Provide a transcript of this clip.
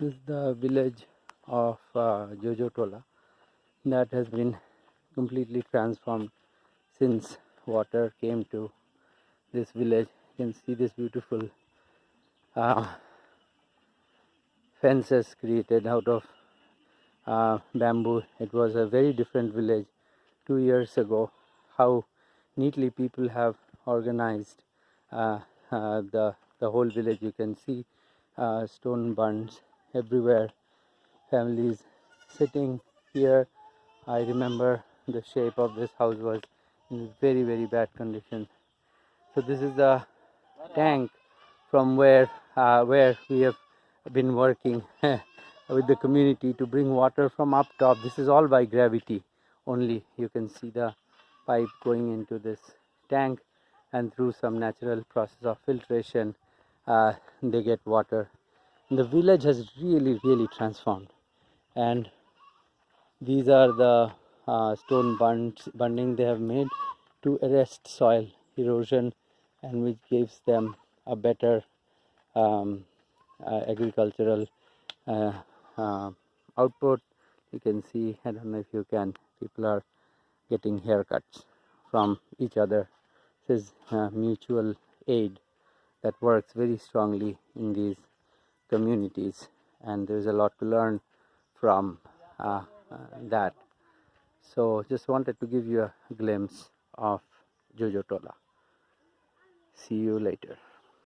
This is the village of uh, Jojotola that has been completely transformed since water came to this village. You can see this beautiful uh, fences created out of uh, bamboo. It was a very different village two years ago. How neatly people have organized uh, uh, the the whole village. You can see uh, stone bunds everywhere. Families sitting here. I remember the shape of this house was in very very bad condition. So this is the tank from where uh, where we have been working with the community to bring water from up top. This is all by gravity only. You can see the pipe going into this tank and through some natural process of filtration uh, they get water. The village has really really transformed. And these are the uh, stone bunds, bunding they have made to arrest soil erosion and which gives them a better um, uh, agricultural uh, uh, output. You can see i don't know if you can people are getting haircuts from each other. This is uh, mutual aid that works very strongly in these communities and there's a lot to learn from uh, uh, that. So just wanted to give you a glimpse of Jojo Tola. See you later